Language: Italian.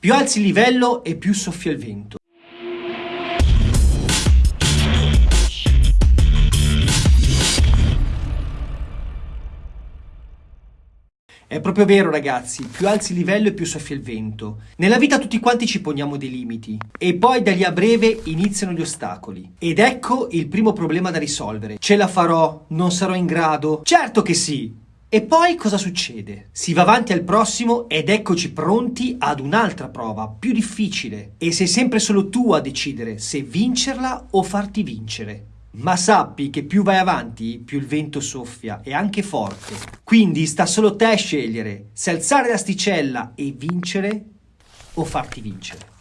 Più alzi il livello e più soffia il vento. È proprio vero ragazzi, più alzi il livello e più soffia il vento. Nella vita tutti quanti ci poniamo dei limiti e poi da lì a breve iniziano gli ostacoli. Ed ecco il primo problema da risolvere. Ce la farò? Non sarò in grado? Certo che sì! E poi cosa succede? Si va avanti al prossimo ed eccoci pronti ad un'altra prova, più difficile. E sei sempre solo tu a decidere se vincerla o farti vincere. Ma sappi che più vai avanti, più il vento soffia e anche forte. Quindi sta solo te a scegliere se alzare l'asticella e vincere o farti vincere.